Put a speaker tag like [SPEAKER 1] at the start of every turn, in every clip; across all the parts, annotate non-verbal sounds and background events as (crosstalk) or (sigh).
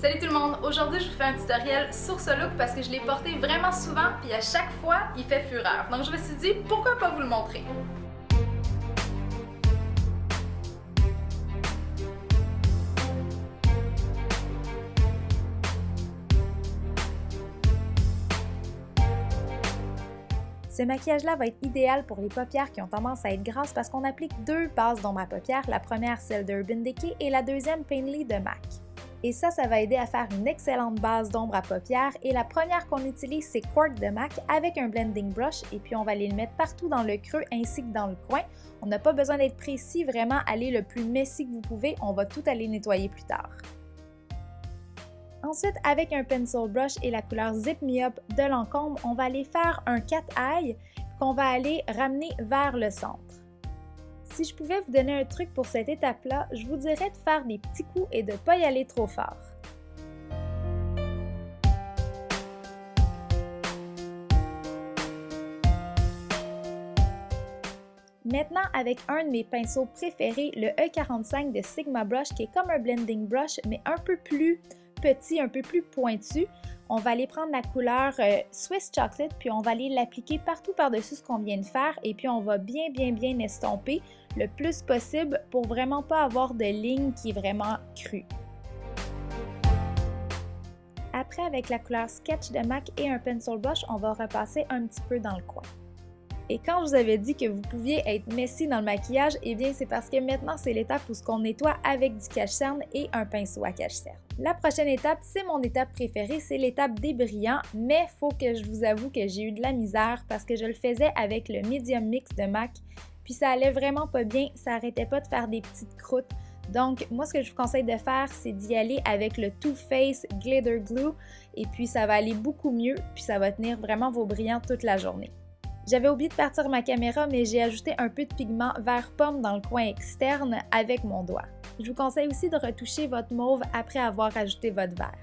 [SPEAKER 1] Salut tout le monde! Aujourd'hui, je vous fais un tutoriel sur ce look parce que je l'ai porté vraiment souvent puis à chaque fois, il fait fureur. Donc je me suis dit, pourquoi pas vous le montrer? Ce maquillage-là va être idéal pour les paupières qui ont tendance à être grasses parce qu'on applique deux bases d'ombre à paupières, la première celle d'Urban Decay et la deuxième Painterly de MAC. Et ça, ça va aider à faire une excellente base d'ombre à paupières. Et la première qu'on utilise, c'est Quark de MAC avec un blending brush. Et puis on va aller le mettre partout dans le creux ainsi que dans le coin. On n'a pas besoin d'être précis, vraiment aller le plus messy que vous pouvez. On va tout aller nettoyer plus tard. Ensuite, avec un pencil brush et la couleur Zip Me Up de Lancôme, on va aller faire un cat eye qu'on va aller ramener vers le centre. Si je pouvais vous donner un truc pour cette étape-là, je vous dirais de faire des petits coups et de ne pas y aller trop fort. Maintenant, avec un de mes pinceaux préférés, le E45 de Sigma Brush, qui est comme un blending brush, mais un peu plus petit, un peu plus pointu. On va aller prendre la couleur euh, Swiss Chocolate, puis on va aller l'appliquer partout par-dessus ce qu'on vient de faire, et puis on va bien, bien, bien estomper le plus possible pour vraiment pas avoir de ligne qui est vraiment crue. Après, avec la couleur Sketch de MAC et un pencil brush, on va repasser un petit peu dans le coin. Et quand je vous avais dit que vous pouviez être messy dans le maquillage, eh bien c'est parce que maintenant c'est l'étape où ce qu'on nettoie avec du cache-cerne et un pinceau à cache-cerne. La prochaine étape, c'est mon étape préférée, c'est l'étape des brillants, mais faut que je vous avoue que j'ai eu de la misère parce que je le faisais avec le Medium Mix de MAC, puis ça allait vraiment pas bien, ça arrêtait pas de faire des petites croûtes. Donc, moi, ce que je vous conseille de faire, c'est d'y aller avec le Too Faced Glitter Glue, et puis ça va aller beaucoup mieux, puis ça va tenir vraiment vos brillants toute la journée. J'avais oublié de partir ma caméra, mais j'ai ajouté un peu de pigment vert pomme dans le coin externe avec mon doigt. Je vous conseille aussi de retoucher votre mauve après avoir ajouté votre vert.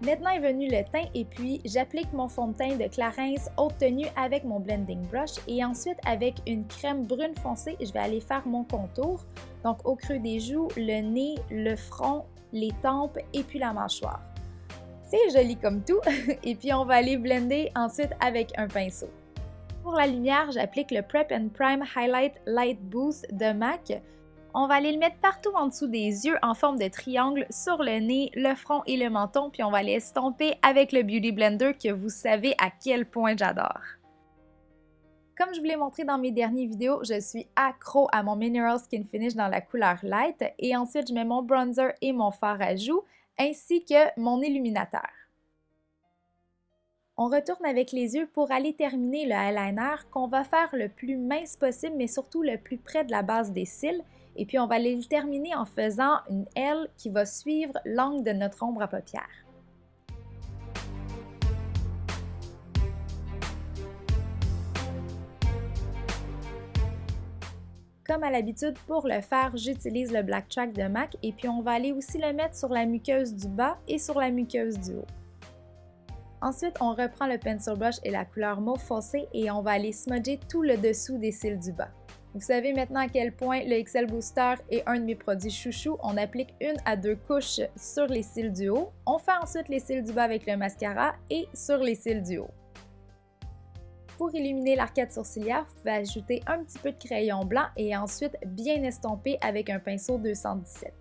[SPEAKER 1] Maintenant est venu le teint et puis j'applique mon fond de teint de Clarins haute tenue avec mon blending brush et ensuite avec une crème brune foncée, je vais aller faire mon contour. Donc au creux des joues, le nez, le front, les tempes et puis la mâchoire. Joli comme tout. (laughs) Et puis on va aller blender ensuite avec un pinceau. Pour la lumière, j'applique le Prep and Prime Highlight Light Boost de MAC. On va aller le mettre partout en dessous des yeux en forme de triangle, sur le nez, le front et le menton, puis on va aller estomper avec le Beauty Blender que vous savez à quel point j'adore. Comme je vous l'ai montré dans mes dernières vidéos, je suis accro à mon Mineral Skin Finish dans la couleur Light et ensuite je mets mon bronzer et mon fard à joues ainsi que mon illuminateur. On retourne avec les yeux pour aller terminer le eyeliner qu'on va faire le plus mince possible, mais surtout le plus près de la base des cils. Et puis on va aller le terminer en faisant une L qui va suivre l'angle de notre ombre à paupières. Comme à l'habitude, pour le faire, j'utilise le Black Track de MAC et puis on va aller aussi le mettre sur la muqueuse du bas et sur la muqueuse du haut. Ensuite, on reprend le pencil brush et la couleur mauve foncé et on va aller smudger tout le dessous des cils du bas. Vous savez maintenant à quel point le XL Booster est un de mes produits chouchou. On applique une à deux couches sur les cils du haut. On fait ensuite les cils du bas avec le mascara et sur les cils du haut. Pour illuminer l'arcade sourcilière, vous pouvez ajouter un petit peu de crayon blanc et ensuite bien estomper avec un pinceau 217.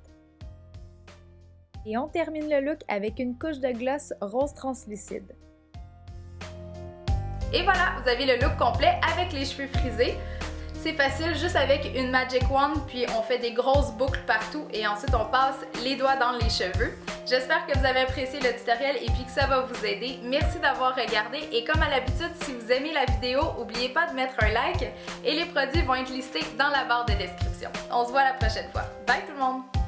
[SPEAKER 1] Et on termine le look avec une couche de gloss rose translucide.
[SPEAKER 2] Et voilà, vous avez le look complet avec les cheveux frisés. C'est facile, juste avec une Magic Wand, puis on fait des grosses boucles partout et ensuite on passe les doigts dans les cheveux. J'espère que vous avez apprécié le tutoriel et puis que ça va vous aider. Merci d'avoir regardé et comme à l'habitude, si vous aimez la vidéo, n'oubliez pas de mettre un like et les produits vont être listés dans la barre de description. On se voit la prochaine fois. Bye tout le monde!